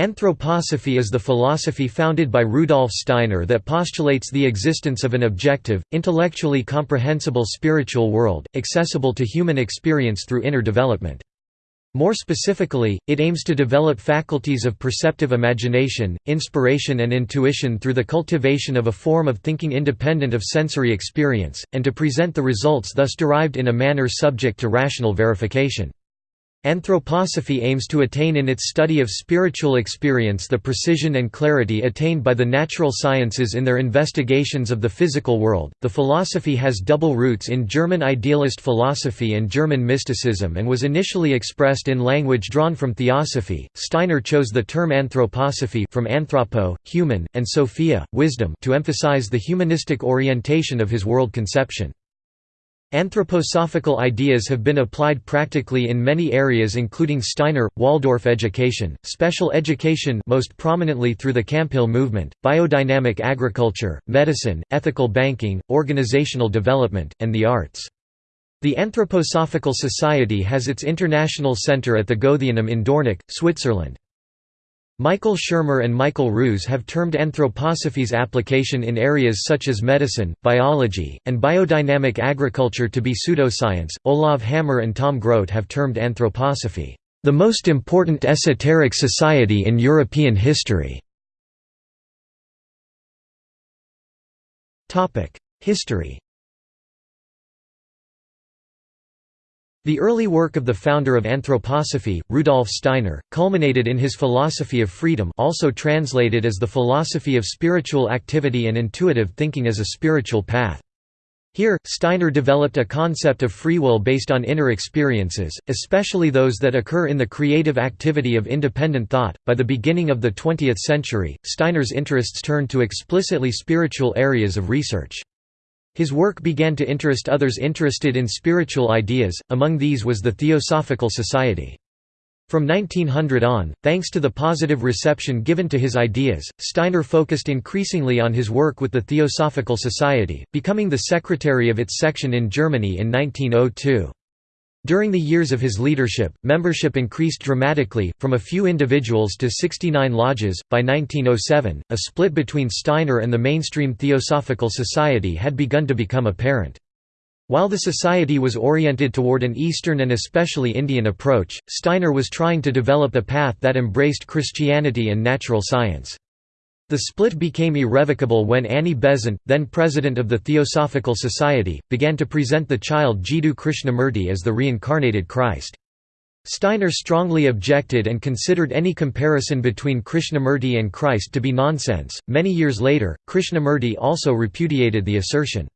Anthroposophy is the philosophy founded by Rudolf Steiner that postulates the existence of an objective, intellectually comprehensible spiritual world, accessible to human experience through inner development. More specifically, it aims to develop faculties of perceptive imagination, inspiration and intuition through the cultivation of a form of thinking independent of sensory experience, and to present the results thus derived in a manner subject to rational verification. Anthroposophy aims to attain in its study of spiritual experience the precision and clarity attained by the natural sciences in their investigations of the physical world. The philosophy has double roots in German idealist philosophy and German mysticism and was initially expressed in language drawn from theosophy. Steiner chose the term anthroposophy from anthropo, human, and sophia, wisdom, to emphasize the humanistic orientation of his world conception. Anthroposophical ideas have been applied practically in many areas including Steiner, Waldorf education, special education most prominently through the Camphill movement, biodynamic agriculture, medicine, ethical banking, organizational development, and the arts. The Anthroposophical Society has its international center at the Goetheanum in Dornach, Switzerland. Michael Shermer and Michael Ruse have termed anthroposophy's application in areas such as medicine, biology, and biodynamic agriculture to be pseudoscience. Olav Hammer and Tom Grote have termed anthroposophy, the most important esoteric society in European history. History The early work of the founder of anthroposophy, Rudolf Steiner, culminated in his philosophy of freedom also translated as the philosophy of spiritual activity and intuitive thinking as a spiritual path. Here, Steiner developed a concept of free will based on inner experiences, especially those that occur in the creative activity of independent thought. By the beginning of the 20th century, Steiner's interests turned to explicitly spiritual areas of research. His work began to interest others interested in spiritual ideas, among these was the Theosophical Society. From 1900 on, thanks to the positive reception given to his ideas, Steiner focused increasingly on his work with the Theosophical Society, becoming the secretary of its section in Germany in 1902. During the years of his leadership, membership increased dramatically, from a few individuals to 69 lodges. By 1907, a split between Steiner and the mainstream Theosophical Society had begun to become apparent. While the society was oriented toward an Eastern and especially Indian approach, Steiner was trying to develop a path that embraced Christianity and natural science. The split became irrevocable when Annie Besant, then president of the Theosophical Society, began to present the child Jiddu Krishnamurti as the reincarnated Christ. Steiner strongly objected and considered any comparison between Krishnamurti and Christ to be nonsense. Many years later, Krishnamurti also repudiated the assertion.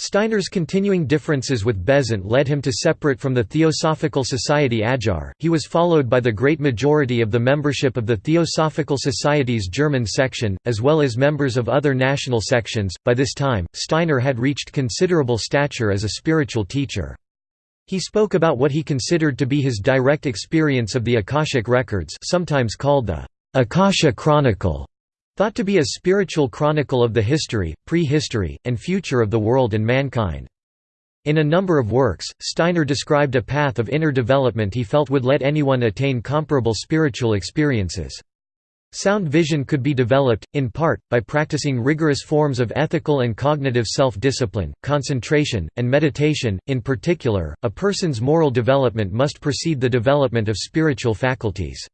Steiner's continuing differences with Besant led him to separate from the Theosophical Society Adyar. He was followed by the great majority of the membership of the Theosophical Society's German section, as well as members of other national sections. By this time, Steiner had reached considerable stature as a spiritual teacher. He spoke about what he considered to be his direct experience of the Akashic records, sometimes called the Akasha Chronicle Thought to be a spiritual chronicle of the history, prehistory, and future of the world and mankind. In a number of works, Steiner described a path of inner development he felt would let anyone attain comparable spiritual experiences. Sound vision could be developed, in part, by practicing rigorous forms of ethical and cognitive self-discipline, concentration, and meditation. In particular, a person's moral development must precede the development of spiritual faculties.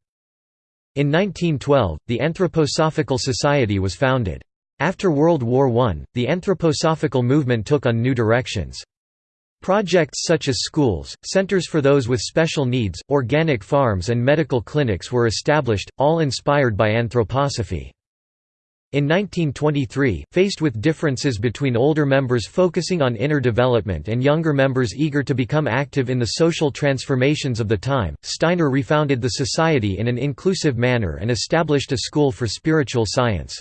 In 1912, the Anthroposophical Society was founded. After World War I, the anthroposophical movement took on new directions. Projects such as schools, centers for those with special needs, organic farms and medical clinics were established, all inspired by anthroposophy. In 1923, faced with differences between older members focusing on inner development and younger members eager to become active in the social transformations of the time, Steiner refounded the society in an inclusive manner and established a school for spiritual science.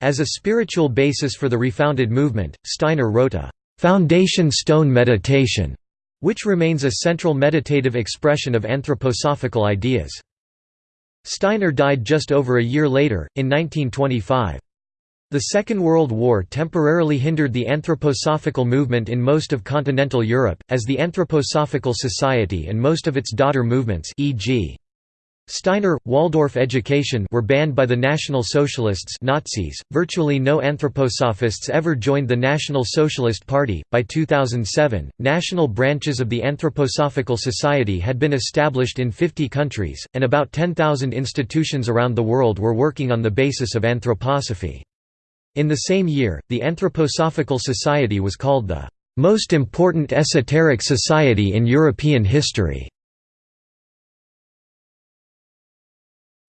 As a spiritual basis for the refounded movement, Steiner wrote a «foundation stone meditation», which remains a central meditative expression of anthroposophical ideas. Steiner died just over a year later, in 1925. The Second World War temporarily hindered the anthroposophical movement in most of continental Europe, as the Anthroposophical Society and most of its daughter movements e.g. Steiner, Waldorf education were banned by the National Socialists Nazis. Virtually no anthroposophists ever joined the National Socialist Party. By 2007, national branches of the Anthroposophical Society had been established in 50 countries, and about 10,000 institutions around the world were working on the basis of anthroposophy. In the same year, the Anthroposophical Society was called the most important esoteric society in European history.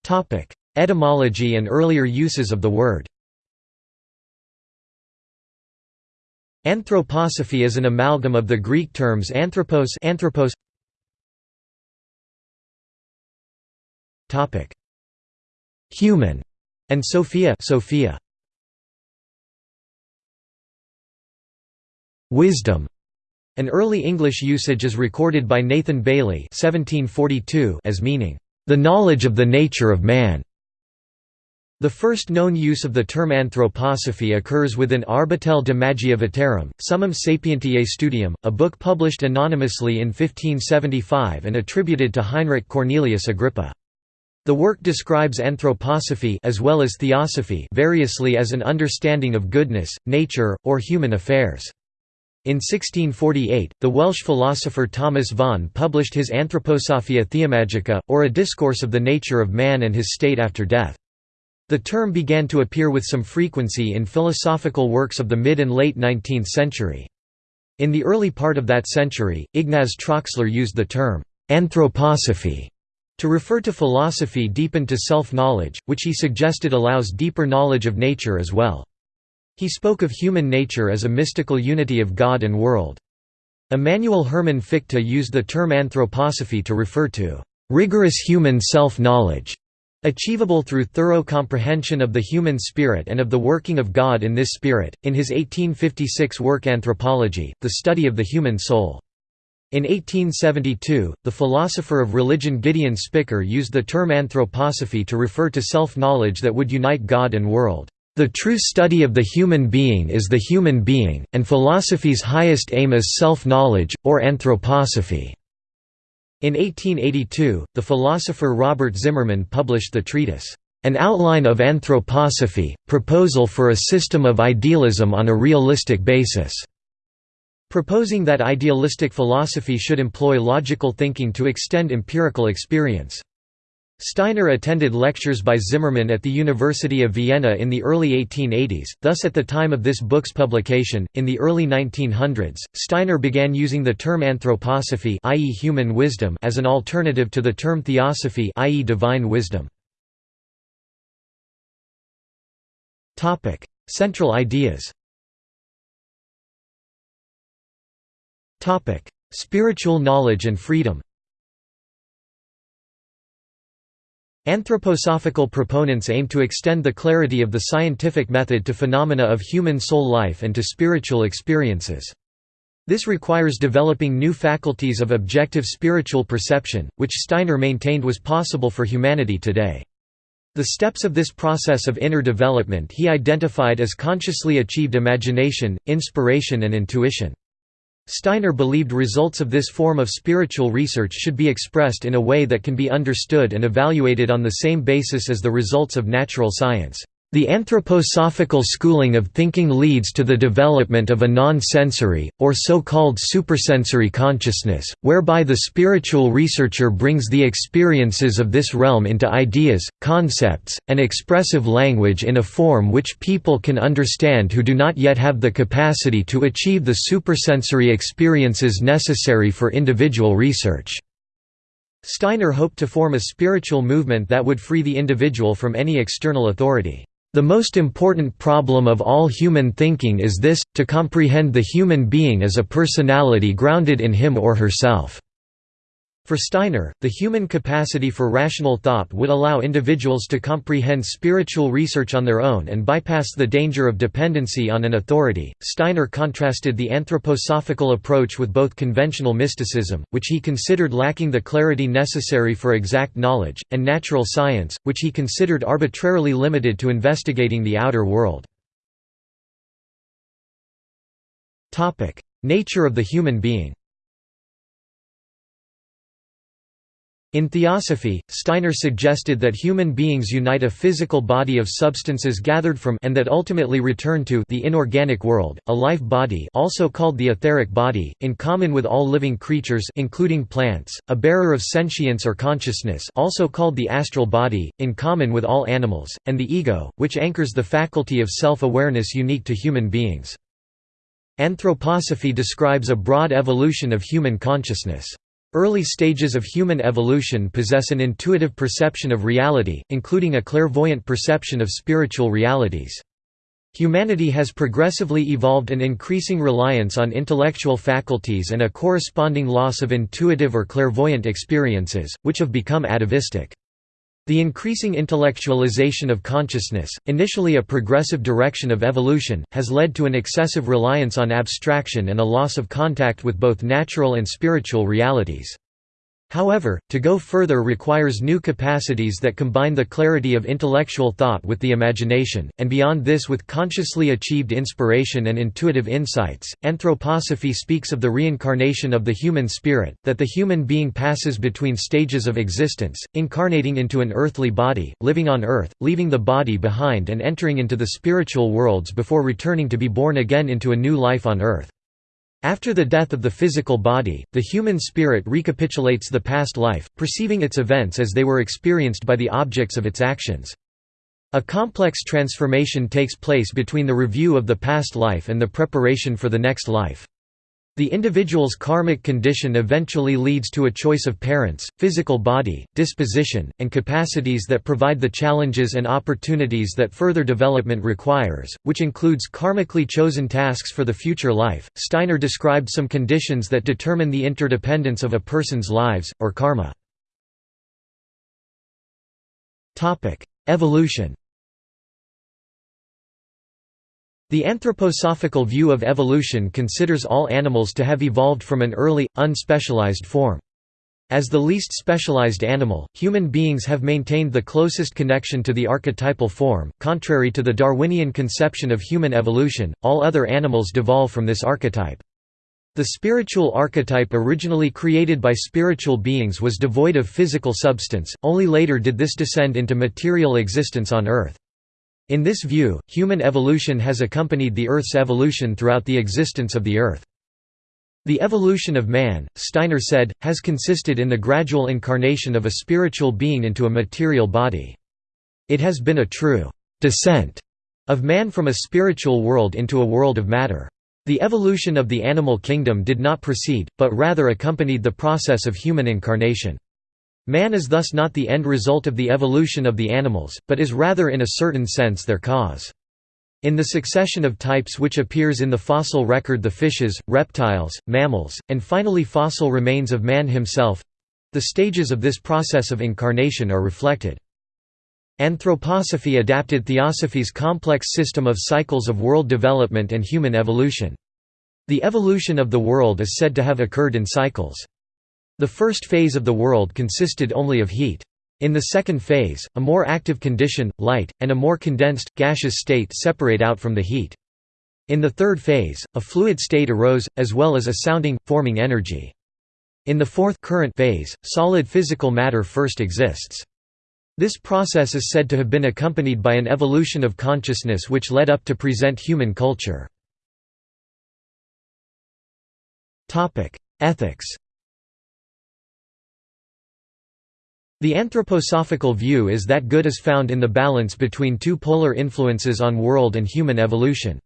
Topic: Etymology and earlier uses of the word. Anthroposophy is an amalgam of the Greek terms anthropos, anthropos. Topic: Human and Sophia, Sophia. Wisdom. An early English usage is recorded by Nathan Bailey (1742) as meaning the knowledge of the nature of man. The first known use of the term anthroposophy occurs within Arbatel de Magia Veterum, Summum Sapientiae Studium, a book published anonymously in 1575 and attributed to Heinrich Cornelius Agrippa. The work describes anthroposophy as well as theosophy variously as an understanding of goodness, nature, or human affairs. In 1648, the Welsh philosopher Thomas Vaughan published his Anthroposophia Theomagica, or a discourse of the nature of man and his state after death. The term began to appear with some frequency in philosophical works of the mid and late 19th century. In the early part of that century, Ignaz Troxler used the term anthroposophy to refer to philosophy deepened to self-knowledge, which he suggested allows deeper knowledge of nature as well. He spoke of human nature as a mystical unity of God and world. Immanuel Hermann Fichte used the term anthroposophy to refer to rigorous human self-knowledge, achievable through thorough comprehension of the human spirit and of the working of God in this spirit. In his 1856 work Anthropology, the study of the human soul. In 1872, the philosopher of religion Gideon Spicker used the term anthroposophy to refer to self-knowledge that would unite God and world. The true study of the human being is the human being, and philosophy's highest aim is self-knowledge, or anthroposophy. In 1882, the philosopher Robert Zimmermann published the treatise, An Outline of Anthroposophy, Proposal for a System of Idealism on a Realistic Basis, proposing that idealistic philosophy should employ logical thinking to extend empirical experience. Steiner attended lectures by Zimmermann at the University of Vienna in the early 1880s, thus at the time of this book's publication, in the early 1900s, Steiner began using the term anthroposophy i.e. human wisdom as an alternative to the term theosophy i.e. divine wisdom. Central ideas Spiritual knowledge and freedom Anthroposophical proponents aim to extend the clarity of the scientific method to phenomena of human soul life and to spiritual experiences. This requires developing new faculties of objective spiritual perception, which Steiner maintained was possible for humanity today. The steps of this process of inner development he identified as consciously achieved imagination, inspiration and intuition. Steiner believed results of this form of spiritual research should be expressed in a way that can be understood and evaluated on the same basis as the results of natural science. The anthroposophical schooling of thinking leads to the development of a non-sensory, or so-called supersensory consciousness, whereby the spiritual researcher brings the experiences of this realm into ideas, concepts, and expressive language in a form which people can understand who do not yet have the capacity to achieve the supersensory experiences necessary for individual research. Steiner hoped to form a spiritual movement that would free the individual from any external authority. The most important problem of all human thinking is this, to comprehend the human being as a personality grounded in him or herself. For Steiner, the human capacity for rational thought would allow individuals to comprehend spiritual research on their own and bypass the danger of dependency on an authority. Steiner contrasted the anthroposophical approach with both conventional mysticism, which he considered lacking the clarity necessary for exact knowledge, and natural science, which he considered arbitrarily limited to investigating the outer world. Topic: Nature of the human being. In Theosophy, Steiner suggested that human beings unite a physical body of substances gathered from and that ultimately return to the inorganic world, a life body also called the etheric body, in common with all living creatures including plants, a bearer of sentience or consciousness also called the astral body, in common with all animals, and the ego, which anchors the faculty of self-awareness unique to human beings. Anthroposophy describes a broad evolution of human consciousness. Early stages of human evolution possess an intuitive perception of reality, including a clairvoyant perception of spiritual realities. Humanity has progressively evolved an increasing reliance on intellectual faculties and a corresponding loss of intuitive or clairvoyant experiences, which have become atavistic. The increasing intellectualization of consciousness, initially a progressive direction of evolution, has led to an excessive reliance on abstraction and a loss of contact with both natural and spiritual realities. However, to go further requires new capacities that combine the clarity of intellectual thought with the imagination, and beyond this with consciously achieved inspiration and intuitive insights. Anthroposophy speaks of the reincarnation of the human spirit, that the human being passes between stages of existence, incarnating into an earthly body, living on earth, leaving the body behind and entering into the spiritual worlds before returning to be born again into a new life on earth. After the death of the physical body, the human spirit recapitulates the past life, perceiving its events as they were experienced by the objects of its actions. A complex transformation takes place between the review of the past life and the preparation for the next life. The individual's karmic condition eventually leads to a choice of parents, physical body, disposition, and capacities that provide the challenges and opportunities that further development requires, which includes karmically chosen tasks for the future life. Steiner described some conditions that determine the interdependence of a person's lives, or karma. Evolution The anthroposophical view of evolution considers all animals to have evolved from an early, unspecialized form. As the least specialized animal, human beings have maintained the closest connection to the archetypal form. Contrary to the Darwinian conception of human evolution, all other animals devolve from this archetype. The spiritual archetype originally created by spiritual beings was devoid of physical substance, only later did this descend into material existence on Earth. In this view, human evolution has accompanied the Earth's evolution throughout the existence of the Earth. The evolution of man, Steiner said, has consisted in the gradual incarnation of a spiritual being into a material body. It has been a true descent of man from a spiritual world into a world of matter. The evolution of the animal kingdom did not precede, but rather accompanied the process of human incarnation. Man is thus not the end result of the evolution of the animals, but is rather in a certain sense their cause. In the succession of types which appears in the fossil record the fishes, reptiles, mammals, and finally fossil remains of man himself—the stages of this process of incarnation are reflected. Anthroposophy adapted theosophy's complex system of cycles of world development and human evolution. The evolution of the world is said to have occurred in cycles. The first phase of the world consisted only of heat. In the second phase, a more active condition, light, and a more condensed, gaseous state separate out from the heat. In the third phase, a fluid state arose, as well as a sounding, forming energy. In the fourth current phase, solid physical matter first exists. This process is said to have been accompanied by an evolution of consciousness which led up to present human culture. Ethics The anthroposophical view is that good is found in the balance between two polar influences on world and human evolution.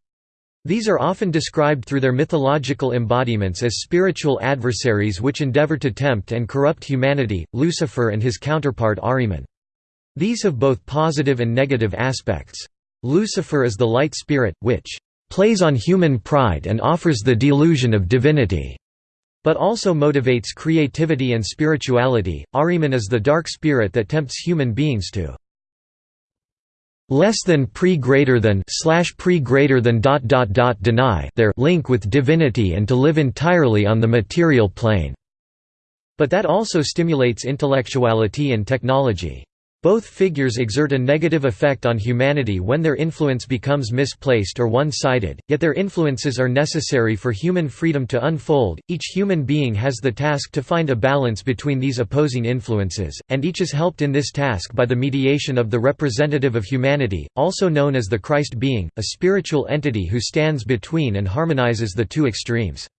These are often described through their mythological embodiments as spiritual adversaries which endeavor to tempt and corrupt humanity, Lucifer and his counterpart Ahriman. These have both positive and negative aspects. Lucifer is the light spirit, which plays on human pride and offers the delusion of divinity but also motivates creativity and spirituality. Ahriman is the dark spirit that tempts human beings to less than pre greater than slash pre greater than dot dot dot deny their link with divinity and to live entirely on the material plane. But that also stimulates intellectuality and technology. Both figures exert a negative effect on humanity when their influence becomes misplaced or one-sided, yet their influences are necessary for human freedom to unfold. Each human being has the task to find a balance between these opposing influences, and each is helped in this task by the mediation of the representative of humanity, also known as the Christ being, a spiritual entity who stands between and harmonizes the two extremes.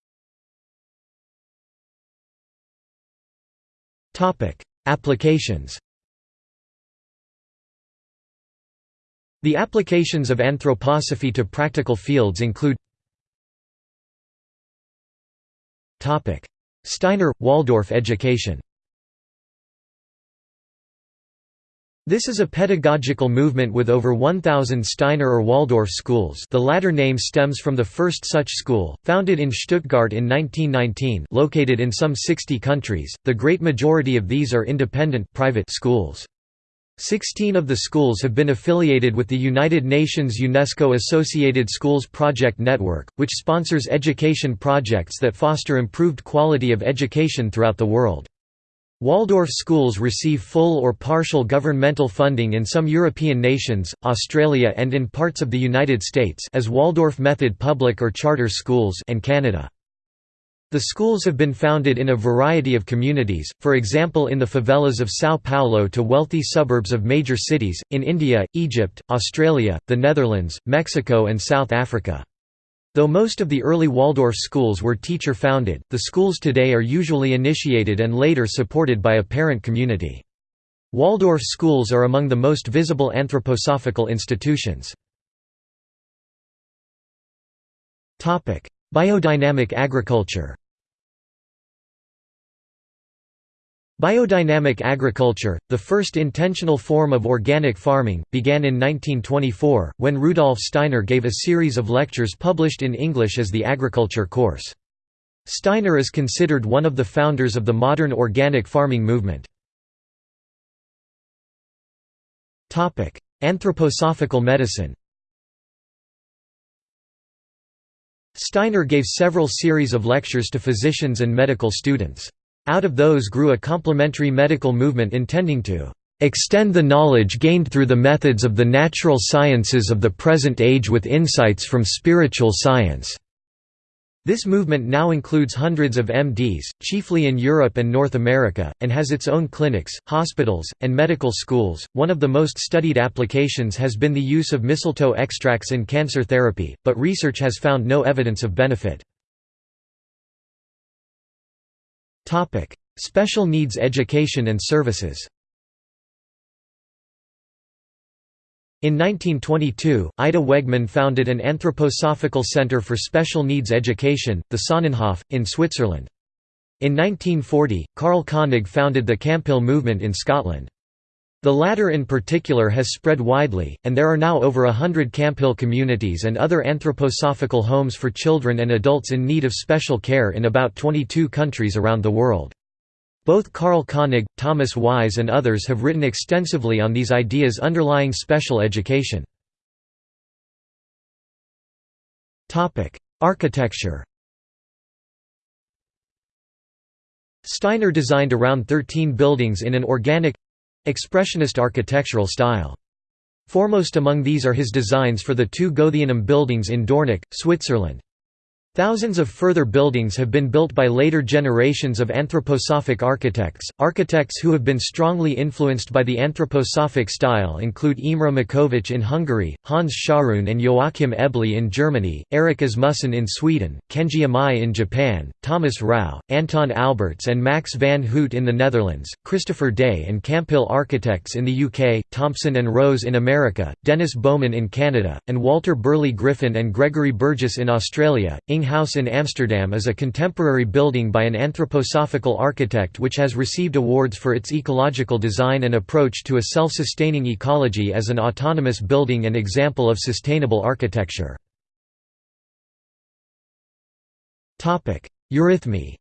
Applications The applications of anthroposophy to practical fields include Steiner – Waldorf education. This is a pedagogical movement with over 1,000 Steiner or Waldorf schools. The latter name stems from the first such school, founded in Stuttgart in 1919 located in some 60 countries, the great majority of these are independent private schools. Sixteen of the schools have been affiliated with the United Nations UNESCO Associated Schools Project Network, which sponsors education projects that foster improved quality of education throughout the world. Waldorf schools receive full or partial governmental funding in some European nations, Australia and in parts of the United States as Waldorf Method public or charter schools and Canada. The schools have been founded in a variety of communities, for example in the favelas of São Paulo to wealthy suburbs of major cities, in India, Egypt, Australia, the Netherlands, Mexico and South Africa. Though most of the early Waldorf schools were teacher-founded, the schools today are usually initiated and later supported by a parent community. Waldorf schools are among the most visible anthroposophical institutions. Biodynamic agriculture Biodynamic agriculture, the first intentional form of organic farming, began in 1924, when Rudolf Steiner gave a series of lectures published in English as the agriculture course. Steiner is considered one of the founders of the modern organic farming movement. Anthroposophical medicine Steiner gave several series of lectures to physicians and medical students. Out of those grew a complementary medical movement intending to extend the knowledge gained through the methods of the natural sciences of the present age with insights from spiritual science. This movement now includes hundreds of MDs, chiefly in Europe and North America, and has its own clinics, hospitals, and medical schools. One of the most studied applications has been the use of mistletoe extracts in cancer therapy, but research has found no evidence of benefit. Topic: Special needs education and services. In 1922, Ita Wegman founded an anthroposophical center for special needs education, the Sonnenhof, in Switzerland. In 1940, Karl Koenig founded the Camphill movement in Scotland. The latter in particular has spread widely, and there are now over a hundred Camphill communities and other anthroposophical homes for children and adults in need of special care in about 22 countries around the world. Both Karl Koenig, Thomas Weihs and others have written extensively on these ideas underlying special education. Architecture Steiner designed around 13 buildings in an organic—expressionist architectural style. Foremost among these are his designs for the two Goetheanum buildings in Dornach, Switzerland. Thousands of further buildings have been built by later generations of anthroposophic architects. Architects who have been strongly influenced by the anthroposophic style include Imre Makovecz in Hungary, Hans Scharoun and Joachim Eble in Germany, Erik Asmussen in Sweden, Kenji Amai in Japan, Thomas Rau, Anton Alberts and Max van Hout in the Netherlands, Christopher Day and Camphill Architects in the UK, Thompson and Rose in America, Dennis Bowman in Canada, and Walter Burley Griffin and Gregory Burgess in Australia. Inge House in Amsterdam is a contemporary building by an anthroposophical architect which has received awards for its ecological design and approach to a self-sustaining ecology as an autonomous building and example of sustainable architecture. Eurythmy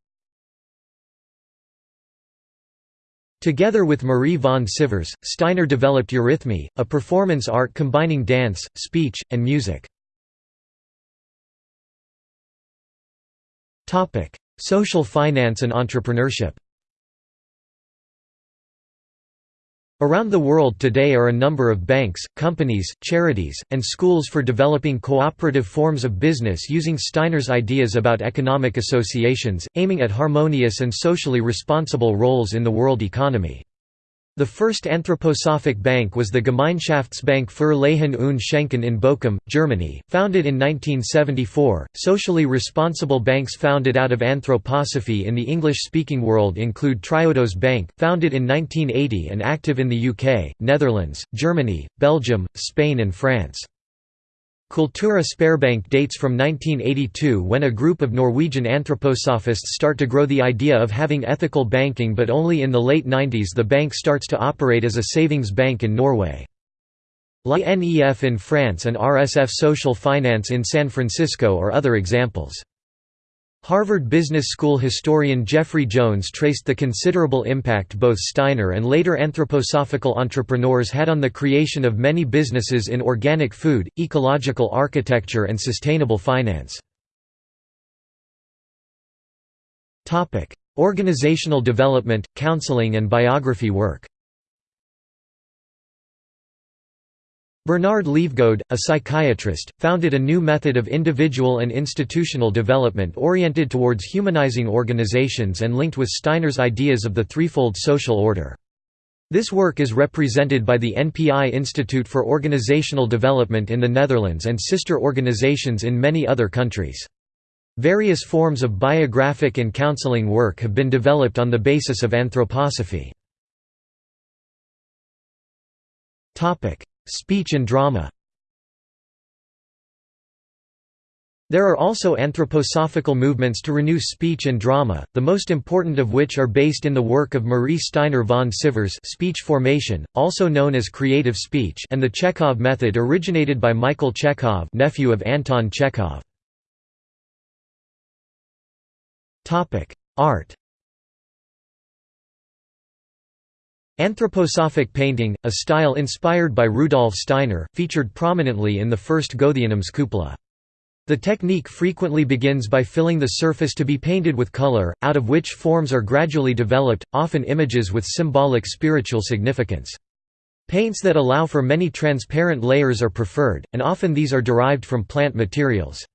Together with Marie von Sivers, Steiner developed Eurythmy, a performance art combining dance, speech, and music. Topic: Social finance and entrepreneurship. Around the world today are a number of banks, companies, charities, and schools for developing cooperative forms of business using Steiner's ideas about economic associations, aiming at harmonious and socially responsible roles in the world economy. The first anthroposophic bank was the Gemeinschaftsbank für Leihen und Schenken in Bochum, Germany, founded in 1974. Socially responsible banks founded out of anthroposophy in the English-speaking world include Triodos Bank, founded in 1980 and active in the UK, Netherlands, Germany, Belgium, Spain and France. Cultura Sparebank dates from 1982 when a group of Norwegian anthroposophists start to grow the idea of having ethical banking but only in the late 90s the bank starts to operate as a savings bank in Norway. La NEF in France and RSF Social Finance in San Francisco are other examples. Harvard Business School historian Geoffrey Jones traced the considerable impact both Steiner and later anthroposophical entrepreneurs had on the creation of many businesses in organic food, ecological architecture and sustainable finance. Organizational development, counseling and biography work Bernard Lievegoed, a psychiatrist, founded a new method of individual and institutional development oriented towards humanizing organizations and linked with Steiner's ideas of the threefold social order. This work is represented by the NPI Institute for Organizational Development in the Netherlands and sister organizations in many other countries. Various forms of biographic and counseling work have been developed on the basis of anthroposophy. Speech and drama There are also anthroposophical movements to renew speech and drama, the most important of which are based in the work of Marie Steiner von Sivers speech formation, also known as creative speech and the Chekhov method originated by Michael Chekhov nephew of Anton Chekhov. Art Anthroposophic painting, a style inspired by Rudolf Steiner, featured prominently in the first Goetheanum's cupola. The technique frequently begins by filling the surface to be painted with color, out of which forms are gradually developed, often images with symbolic spiritual significance. Paints that allow for many transparent layers are preferred, and often these are derived from plant materials.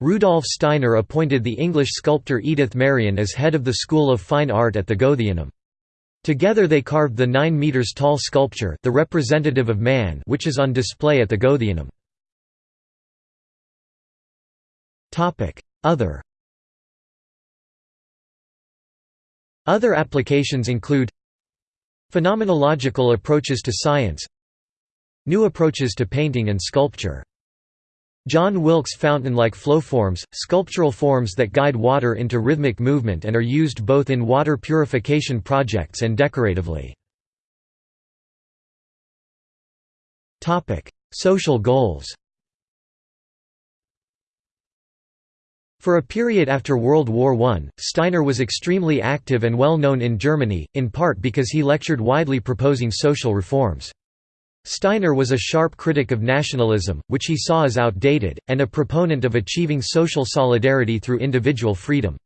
Rudolf Steiner appointed the English sculptor Edith Maryon as head of the School of Fine Art at the Goetheanum. Together they carved the 9 meters tall sculpture the representative of man which is on display at the Goetheanum. Other Other applications include Phenomenological approaches to science New approaches to painting and sculpture John Wilkes fountain-like flow forms, sculptural forms that guide water into rhythmic movement and are used both in water purification projects and decoratively. Social goals For a period after World War I, Steiner was extremely active and well known in Germany, in part because he lectured widely proposing social reforms. Steiner was a sharp critic of nationalism, which he saw as outdated, and a proponent of achieving social solidarity through individual freedom.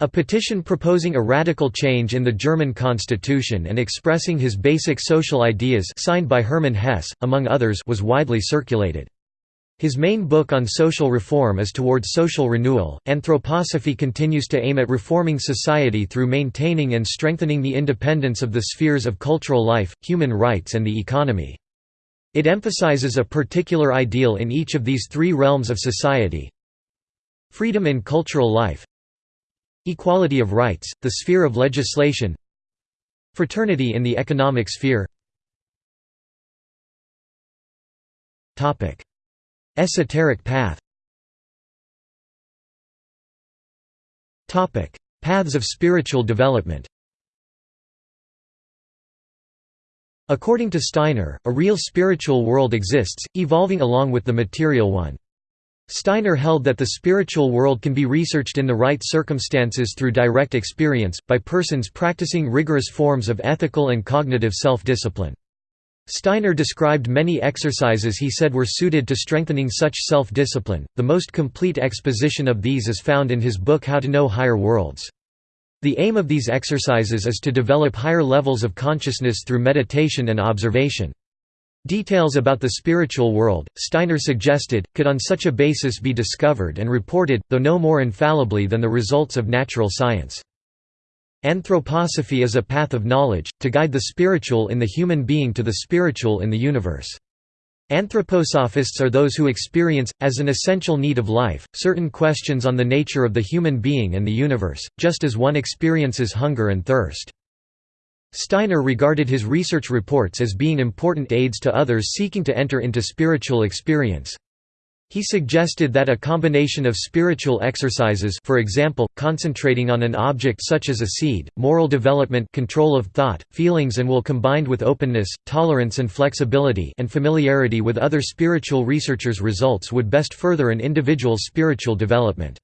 A petition proposing a radical change in the German constitution and expressing his basic social ideas signed by Hermann Hesse, among others was widely circulated. His main book on social reform is Towards Social Renewal. Anthroposophy continues to aim at reforming society through maintaining and strengthening the independence of the spheres of cultural life, human rights, and the economy. It emphasizes a particular ideal in each of these three realms of society freedom in cultural life, equality of rights, the sphere of legislation, fraternity in the economic sphere. Esoteric path Paths of spiritual development According to Steiner, a real spiritual world exists, evolving along with the material one. Steiner held that the spiritual world can be researched in the right circumstances through direct experience, by persons practicing rigorous forms of ethical and cognitive self-discipline. Steiner described many exercises he said were suited to strengthening such self-discipline. The most complete exposition of these is found in his book How to Know Higher Worlds. The aim of these exercises is to develop higher levels of consciousness through meditation and observation. Details about the spiritual world, Steiner suggested, could on such a basis be discovered and reported, though no more infallibly than the results of natural science. Anthroposophy is a path of knowledge, to guide the spiritual in the human being to the spiritual in the universe. Anthroposophists are those who experience, as an essential need of life, certain questions on the nature of the human being and the universe, just as one experiences hunger and thirst. Steiner regarded his research reports as being important aids to others seeking to enter into spiritual experience. He suggested that a combination of spiritual exercises for example, concentrating on an object such as a seed, moral development control of thought, feelings and will combined with openness, tolerance and flexibility and familiarity with other spiritual researchers' results would best further an individual's spiritual development.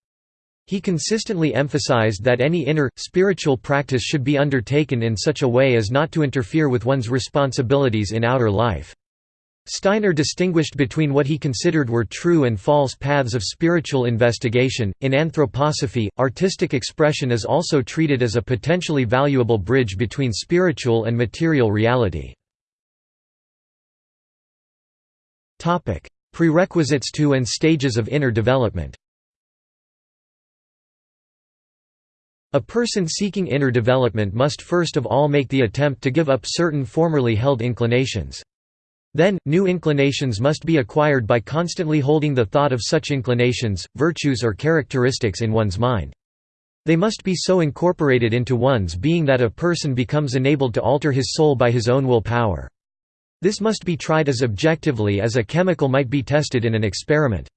He consistently emphasized that any inner, spiritual practice should be undertaken in such a way as not to interfere with one's responsibilities in outer life. Steiner distinguished between what he considered were true and false paths of spiritual investigation. In anthroposophy, artistic expression is also treated as a potentially valuable bridge between spiritual and material reality. Topic: Prerequisites to and stages of inner development. A person seeking inner development must first of all make the attempt to give up certain formerly held inclinations. Then, new inclinations must be acquired by constantly holding the thought of such inclinations, virtues or characteristics in one's mind. They must be so incorporated into one's being that a person becomes enabled to alter his soul by his own will power. This must be tried as objectively as a chemical might be tested in an experiment.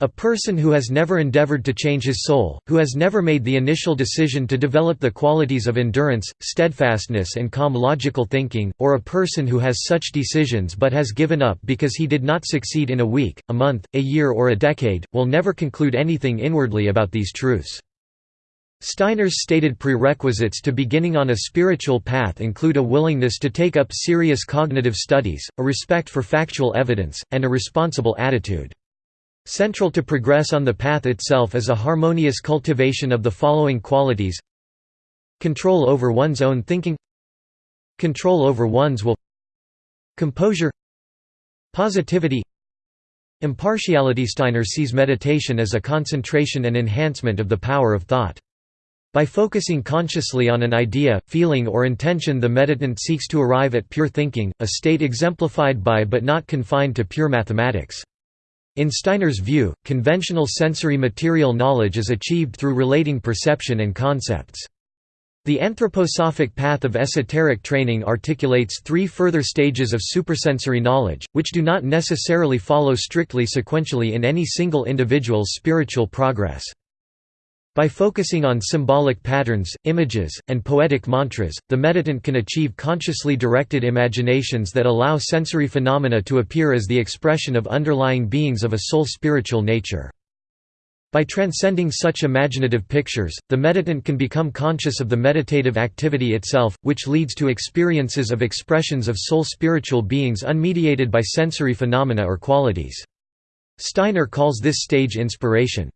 A person who has never endeavored to change his soul, who has never made the initial decision to develop the qualities of endurance, steadfastness and calm logical thinking, or a person who has such decisions but has given up because he did not succeed in a week, a month, a year or a decade, will never conclude anything inwardly about these truths. Steiner's stated prerequisites to beginning on a spiritual path include a willingness to take up serious cognitive studies, a respect for factual evidence, and a responsible attitude. Central to progress on the path itself is a harmonious cultivation of the following qualities. Control over one's own thinking. Control over one's will. Composure. Positivity. Impartiality. Steiner sees meditation as a concentration and enhancement of the power of thought. By focusing consciously on an idea, feeling or intention the meditant seeks to arrive at pure thinking, a state exemplified by but not confined to pure mathematics. In Steiner's view, conventional sensory material knowledge is achieved through relating perception and concepts. The anthroposophic path of esoteric training articulates three further stages of supersensory knowledge, which do not necessarily follow strictly sequentially in any single individual's spiritual progress. By focusing on symbolic patterns, images, and poetic mantras, the meditant can achieve consciously directed imaginations that allow sensory phenomena to appear as the expression of underlying beings of a soul spiritual nature. By transcending such imaginative pictures, the meditant can become conscious of the meditative activity itself, which leads to experiences of expressions of soul spiritual beings unmediated by sensory phenomena or qualities. Steiner calls this stage inspiration.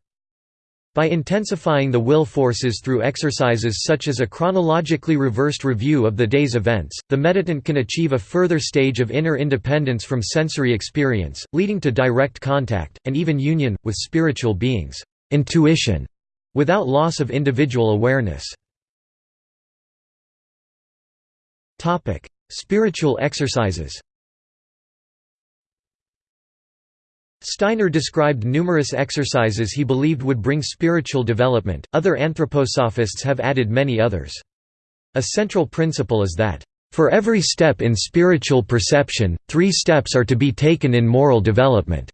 By intensifying the will forces through exercises such as a chronologically reversed review of the day's events, the meditant can achieve a further stage of inner independence from sensory experience, leading to direct contact, and even union, with spiritual beings intuition", without loss of individual awareness. Spiritual exercises Steiner described numerous exercises he believed would bring spiritual development, other anthroposophists have added many others. A central principle is that, "...for every step in spiritual perception, three steps are to be taken in moral development."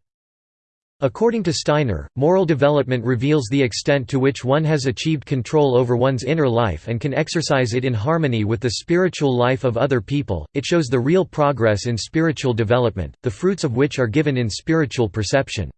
According to Steiner, moral development reveals the extent to which one has achieved control over one's inner life and can exercise it in harmony with the spiritual life of other people. It shows the real progress in spiritual development, the fruits of which are given in spiritual perception.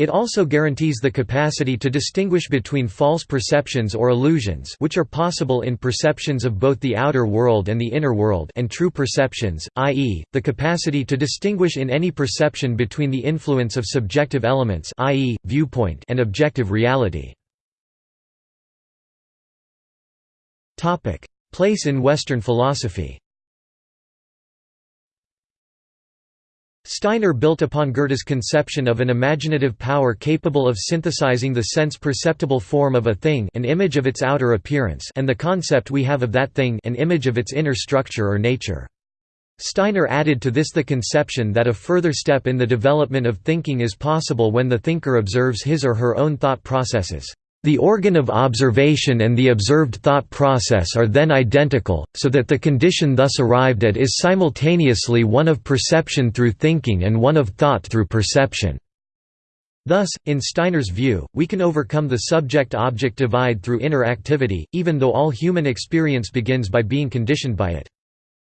It also guarantees the capacity to distinguish between false perceptions or illusions which are possible in perceptions of both the outer world and the inner world and true perceptions, i.e., the capacity to distinguish in any perception between the influence of subjective elements i.e., viewpoint and objective reality. Place in Western philosophy Steiner built upon Goethe's conception of an imaginative power capable of synthesizing the sense-perceptible form of a thing an image of its outer appearance and the concept we have of that thing an image of its inner structure or nature. Steiner added to this the conception that a further step in the development of thinking is possible when the thinker observes his or her own thought processes. The organ of observation and the observed thought process are then identical, so that the condition thus arrived at is simultaneously one of perception through thinking and one of thought through perception. Thus, in Steiner's view, we can overcome the subject-object divide through inner activity, even though all human experience begins by being conditioned by it.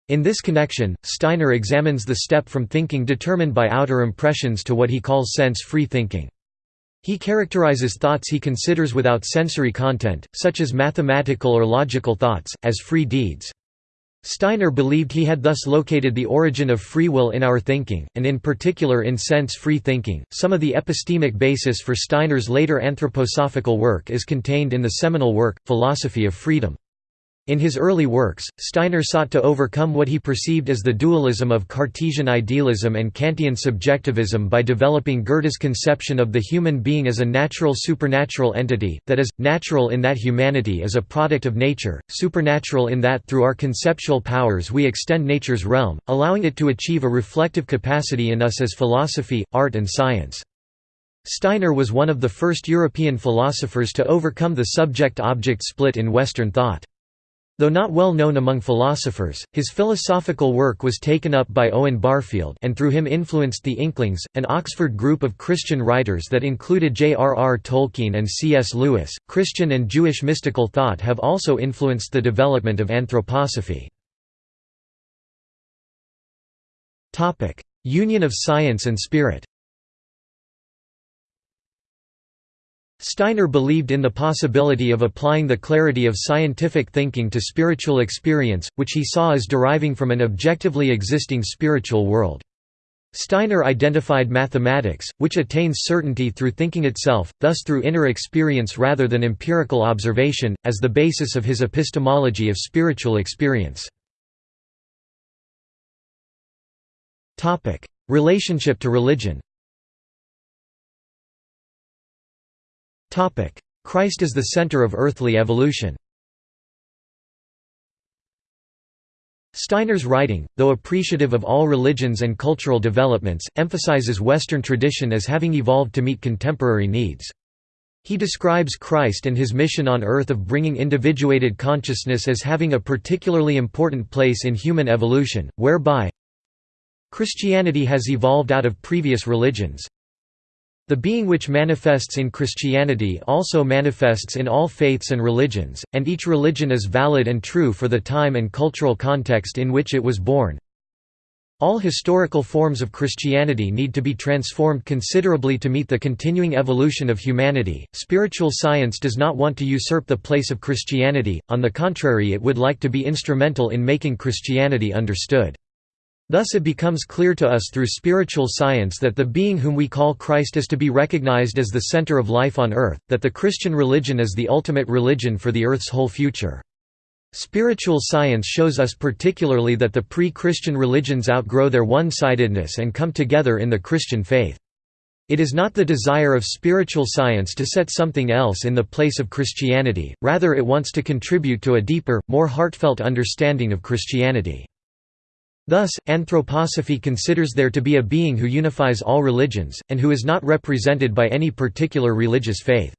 In this connection, Steiner examines the step from thinking determined by outer impressions to what he calls sense-free thinking. He characterizes thoughts he considers without sensory content, such as mathematical or logical thoughts, as free deeds. Steiner believed he had thus located the origin of free will in our thinking, and in particular in sense-free thinking. Some of the epistemic basis for Steiner's later anthroposophical work is contained in the seminal work, Philosophy of Freedom. In his early works, Steiner sought to overcome what he perceived as the dualism of Cartesian idealism and Kantian subjectivism by developing Goethe's conception of the human being as a natural supernatural entity, that is, natural in that humanity is a product of nature, supernatural in that through our conceptual powers we extend nature's realm, allowing it to achieve a reflective capacity in us as philosophy, art and science. Steiner was one of the first European philosophers to overcome the subject-object split in Western thought. Though not well known among philosophers, his philosophical work was taken up by Owen Barfield and through him influenced the Inklings, an Oxford group of Christian writers that included J.R.R. Tolkien and C.S. Lewis. Christian and Jewish mystical thought have also influenced the development of anthroposophy. Union of science and spirit Steiner believed in the possibility of applying the clarity of scientific thinking to spiritual experience, which he saw as deriving from an objectively existing spiritual world. Steiner identified mathematics, which attains certainty through thinking itself, thus through inner experience rather than empirical observation, as the basis of his epistemology of spiritual experience. Relationship to religion Christ is the center of earthly evolution Steiner's writing, though appreciative of all religions and cultural developments, emphasizes Western tradition as having evolved to meet contemporary needs. He describes Christ and his mission on earth of bringing individuated consciousness as having a particularly important place in human evolution, whereby Christianity has evolved out of previous religions, the being which manifests in Christianity also manifests in all faiths and religions, and each religion is valid and true for the time and cultural context in which it was born. All historical forms of Christianity need to be transformed considerably to meet the continuing evolution of humanity. Spiritual science does not want to usurp the place of Christianity, on the contrary, it would like to be instrumental in making Christianity understood. Thus it becomes clear to us through spiritual science that the being whom we call Christ is to be recognized as the center of life on earth, that the Christian religion is the ultimate religion for the earth's whole future. Spiritual science shows us particularly that the pre-Christian religions outgrow their one-sidedness and come together in the Christian faith. It is not the desire of spiritual science to set something else in the place of Christianity, rather it wants to contribute to a deeper, more heartfelt understanding of Christianity. Thus, anthroposophy considers there to be a being who unifies all religions, and who is not represented by any particular religious faith.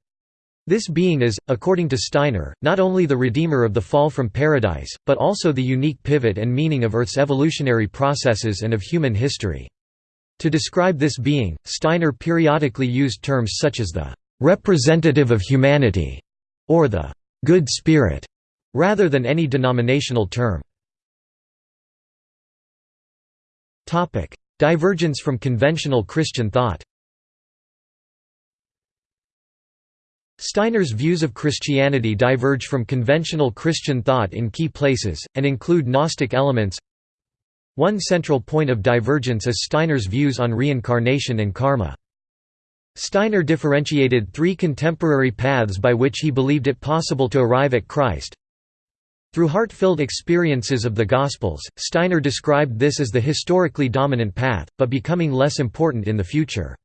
This being is, according to Steiner, not only the redeemer of the fall from paradise, but also the unique pivot and meaning of Earth's evolutionary processes and of human history. To describe this being, Steiner periodically used terms such as the «representative of humanity» or the «good spirit» rather than any denominational term. Divergence from conventional Christian thought Steiner's views of Christianity diverge from conventional Christian thought in key places, and include Gnostic elements. One central point of divergence is Steiner's views on reincarnation and karma. Steiner differentiated three contemporary paths by which he believed it possible to arrive at Christ. Through heart-filled experiences of the Gospels, Steiner described this as the historically dominant path, but becoming less important in the future.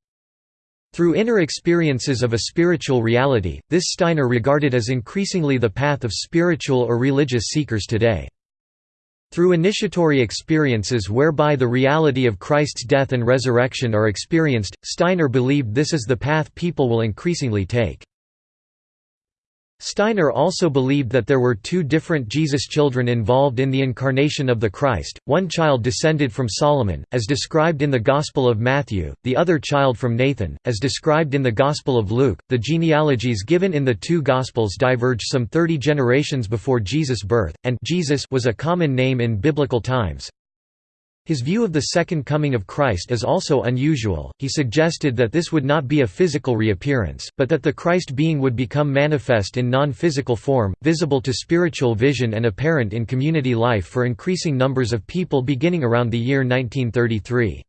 Through inner experiences of a spiritual reality, this Steiner regarded as increasingly the path of spiritual or religious seekers today. Through initiatory experiences whereby the reality of Christ's death and resurrection are experienced, Steiner believed this is the path people will increasingly take. Steiner also believed that there were two different Jesus children involved in the incarnation of the Christ, one child descended from Solomon, as described in the Gospel of Matthew, the other child from Nathan, as described in the Gospel of Luke. The genealogies given in the two Gospels diverge some 30 generations before Jesus' birth, and Jesus was a common name in biblical times. His view of the second coming of Christ is also unusual, he suggested that this would not be a physical reappearance, but that the Christ being would become manifest in non-physical form, visible to spiritual vision and apparent in community life for increasing numbers of people beginning around the year 1933.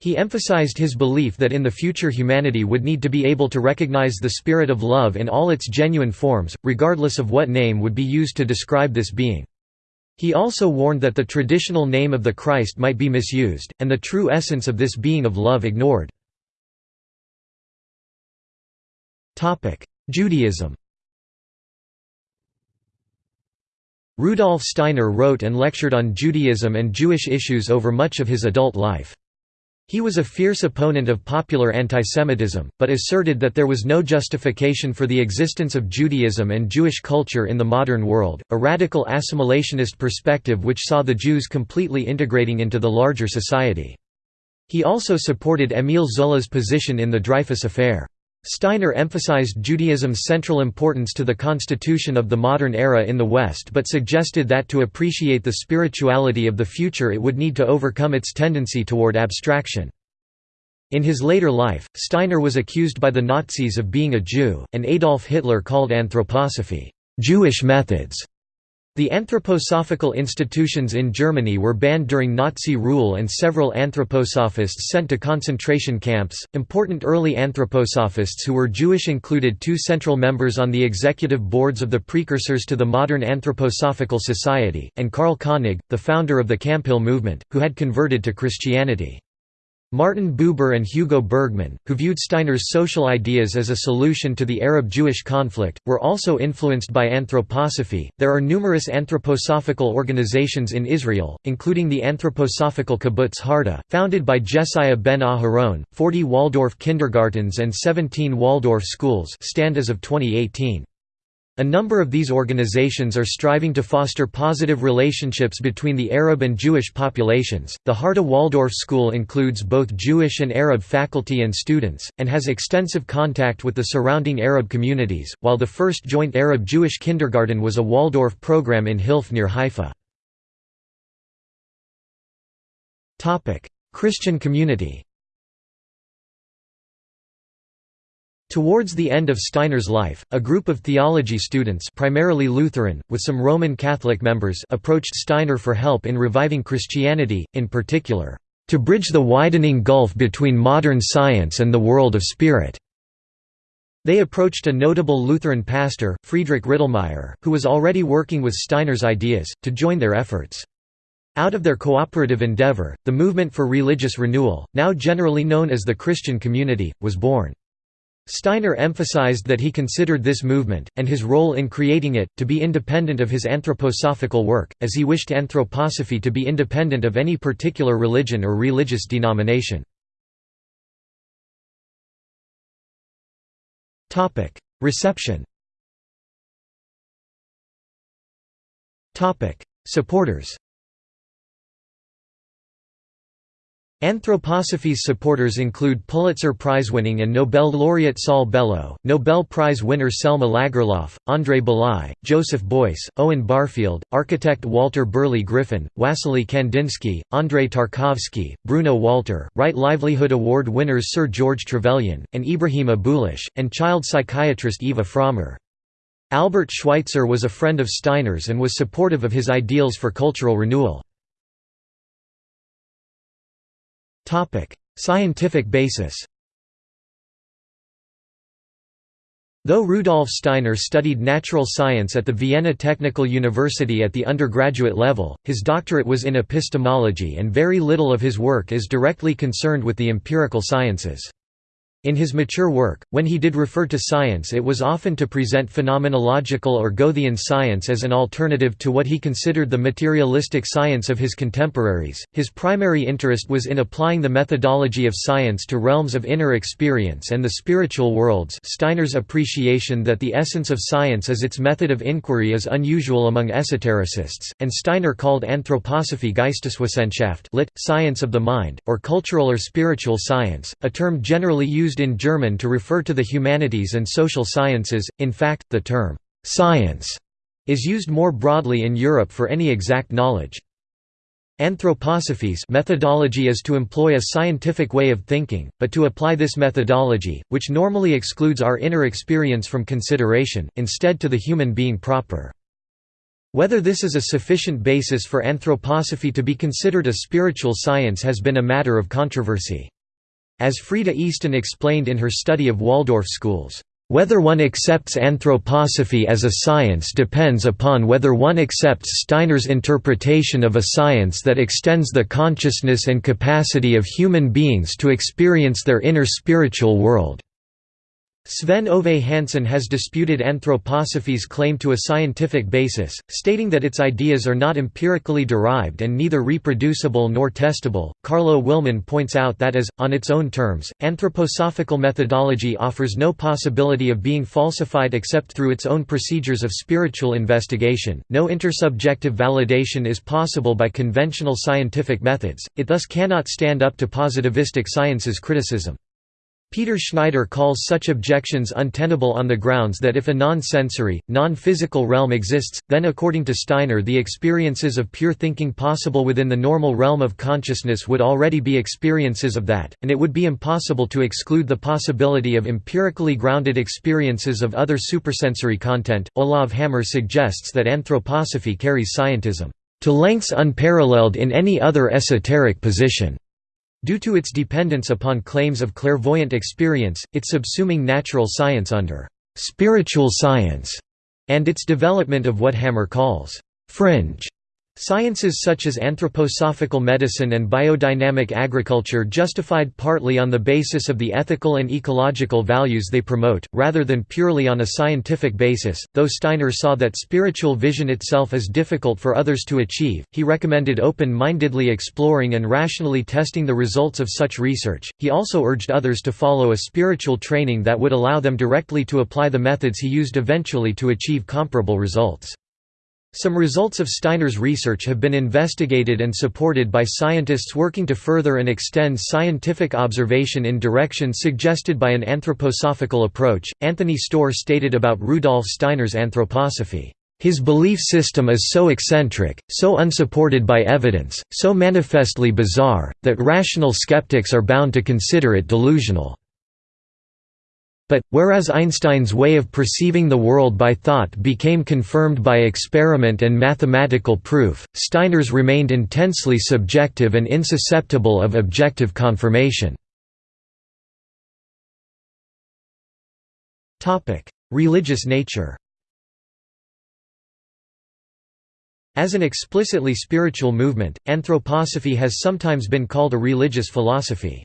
He emphasized his belief that in the future humanity would need to be able to recognize the spirit of love in all its genuine forms, regardless of what name would be used to describe this being. He also warned that the traditional name of the Christ might be misused, and the true essence of this being of love ignored. Judaism Rudolf Steiner wrote and lectured on Judaism and Jewish issues over much of his adult life. He was a fierce opponent of popular antisemitism, but asserted that there was no justification for the existence of Judaism and Jewish culture in the modern world, a radical assimilationist perspective which saw the Jews completely integrating into the larger society. He also supported Émile Zola's position in the Dreyfus Affair. Steiner emphasized Judaism's central importance to the constitution of the modern era in the West but suggested that to appreciate the spirituality of the future it would need to overcome its tendency toward abstraction. In his later life, Steiner was accused by the Nazis of being a Jew, and Adolf Hitler called anthroposophy, Jewish methods. The anthroposophical institutions in Germany were banned during Nazi rule and several anthroposophists sent to concentration camps. Important early anthroposophists who were Jewish included two central members on the executive boards of the precursors to the modern Anthroposophical Society, and Karl Koenig, the founder of the Camphill movement, who had converted to Christianity. Martin Buber and Hugo Bergmann, who viewed Steiner's social ideas as a solution to the Arab-Jewish conflict, were also influenced by anthroposophy. There are numerous anthroposophical organizations in Israel, including the anthroposophical kibbutz Harduf, founded by Jesaiah ben Aharon, 40 Waldorf kindergartens and 17 Waldorf schools stand as of 2018. A number of these organizations are striving to foster positive relationships between the Arab and Jewish populations. The Harduf Waldorf School includes both Jewish and Arab faculty and students, and has extensive contact with the surrounding Arab communities, while the first joint Arab Jewish kindergarten was a Waldorf program in Hilf near Haifa. Christian community Towards the end of Steiner's life, a group of theology students primarily Lutheran, with some Roman Catholic members approached Steiner for help in reviving Christianity, in particular, "...to bridge the widening gulf between modern science and the world of spirit." They approached a notable Lutheran pastor, Friedrich Rittelmeyer, who was already working with Steiner's ideas, to join their efforts. Out of their cooperative endeavor, the movement for religious renewal, now generally known as the Christian community, was born. Steiner emphasized that he considered this movement, and his role in creating it, to be independent of his anthroposophical work, as he wished anthroposophy to be independent of any particular religion or religious denomination. Reception Supporters Anthroposophy's supporters include Pulitzer Prize-winning and Nobel laureate Saul Bellow, Nobel Prize winner Selma Lagerlof, André Bely, Joseph Beuys, Owen Barfield, architect Walter Burley Griffin, Wassily Kandinsky, Andrei Tarkovsky, Bruno Walter, Right Livelihood Award winners Sir George Trevelyan, and Ibrahim Abouleish, and child psychiatrist Eva Frommer. Albert Schweitzer was a friend of Steiner's and was supportive of his ideals for cultural renewal. Scientific basis Though Rudolf Steiner studied natural science at the Vienna Technical University at the undergraduate level, his doctorate was in epistemology and very little of his work is directly concerned with the empirical sciences. In his mature work, when he did refer to science it was often to present phenomenological or Goethean science as an alternative to what he considered the materialistic science of his contemporaries. His primary interest was in applying the methodology of science to realms of inner experience and the spiritual worlds Steiner's appreciation that the essence of science is its method of inquiry is unusual among esotericists, and Steiner called anthroposophy Geisteswissenschaft lit. science of the mind, or cultural or spiritual science, a term generally used used in German to refer to the humanities and social sciences, in fact, the term «science» is used more broadly in Europe for any exact knowledge. Anthroposophy's methodology is to employ a scientific way of thinking, but to apply this methodology, which normally excludes our inner experience from consideration, instead to the human being proper. Whether this is a sufficient basis for anthroposophy to be considered a spiritual science has been a matter of controversy. As Freda Easton explained in her study of Waldorf schools, "...whether one accepts anthroposophy as a science depends upon whether one accepts Steiner's interpretation of a science that extends the consciousness and capacity of human beings to experience their inner spiritual world." Sven Ove Hansson has disputed anthroposophy's claim to a scientific basis, stating that its ideas are not empirically derived and neither reproducible nor testable. Carlo Willmann points out that as, on its own terms, anthroposophical methodology offers no possibility of being falsified except through its own procedures of spiritual investigation. No intersubjective validation is possible by conventional scientific methods, it thus cannot stand up to positivistic science's criticism. Peter Schneider calls such objections untenable on the grounds that if a non-sensory, non-physical realm exists, then according to Steiner the experiences of pure thinking possible within the normal realm of consciousness would already be experiences of that, and it would be impossible to exclude the possibility of empirically grounded experiences of other supersensory content. Olav Hammer suggests that anthroposophy carries scientism to lengths unparalleled in any other esoteric position. Due to its dependence upon claims of clairvoyant experience, its subsuming natural science under «spiritual science» and its development of what Hammer calls «fringe» Sciences such as anthroposophical medicine and biodynamic agriculture justified partly on the basis of the ethical and ecological values they promote, rather than purely on a scientific basis. Though Steiner saw that spiritual vision itself is difficult for others to achieve, he recommended open mindedly exploring and rationally testing the results of such research. He also urged others to follow a spiritual training that would allow them directly to apply the methods he used eventually to achieve comparable results. Some results of Steiner's research have been investigated and supported by scientists working to further and extend scientific observation in directions suggested by an anthroposophical approach. Anthony Storr stated about Rudolf Steiner's anthroposophy, His belief system is so eccentric, so unsupported by evidence, so manifestly bizarre, that rational skeptics are bound to consider it delusional. But, whereas Einstein's way of perceiving the world by thought became confirmed by experiment and mathematical proof, Steiner's remained intensely subjective and insusceptible of objective confirmation. Religious nature As an explicitly spiritual movement, anthroposophy has sometimes been called a religious philosophy.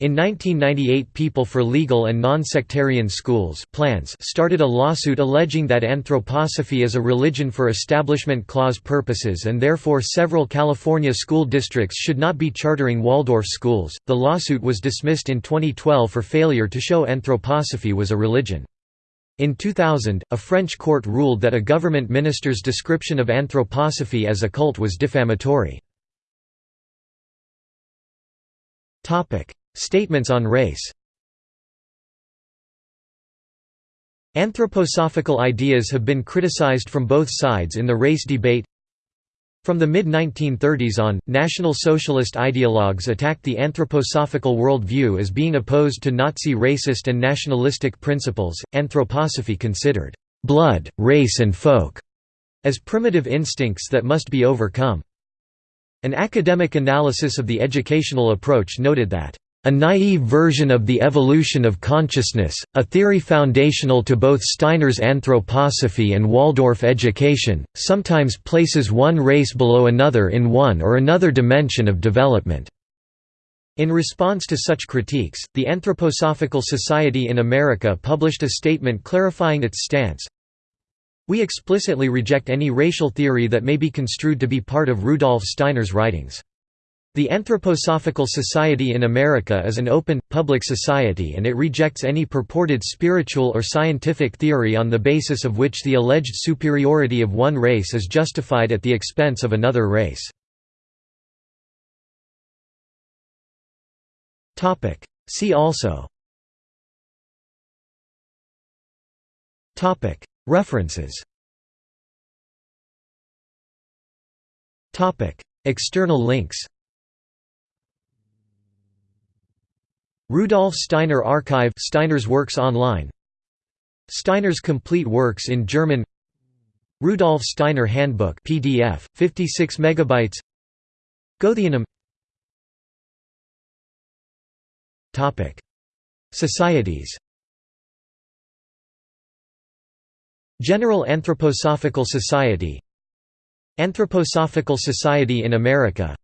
In 1998 People for Legal and Non-Sectarian Schools plans started a lawsuit alleging that anthroposophy is a religion for Establishment Clause purposes and therefore several California school districts should not be chartering Waldorf schools. The lawsuit was dismissed in 2012 for failure to show anthroposophy was a religion. In 2000, a French court ruled that a government minister's description of anthroposophy as a cult was defamatory. Statements on race Anthroposophical ideas have been criticized from both sides in the race debate. From the mid-1930s on, National Socialist ideologues attacked the anthroposophical worldview as being opposed to Nazi racist and nationalistic principles. Anthroposophy considered blood, race and folk as primitive instincts that must be overcome. An academic analysis of the educational approach noted that a naive version of the evolution of consciousness, a theory foundational to both Steiner's anthroposophy and Waldorf education, sometimes places one race below another in one or another dimension of development. In response to such critiques, the Anthroposophical Society in America published a statement clarifying its stance. We explicitly reject any racial theory that may be construed to be part of Rudolf Steiner's writings. The Anthroposophical Society in America is an open, public society and it rejects any purported spiritual or scientific theory on the basis of which the alleged superiority of one race is justified at the expense of another race. See also. References. External links Rudolf Steiner Archive Steiner's works online. Steiner's complete works in German. Rudolf Steiner Handbook PDF 56 megabytes. Goetheanum Topic. Societies. General Anthroposophical Society. Anthroposophical Society in America.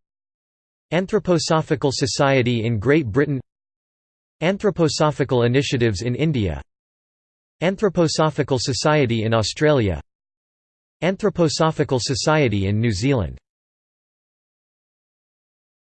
Anthroposophical Society in Great Britain Anthroposophical initiatives in India. Anthroposophical Society in Australia. Anthroposophical Society in New Zealand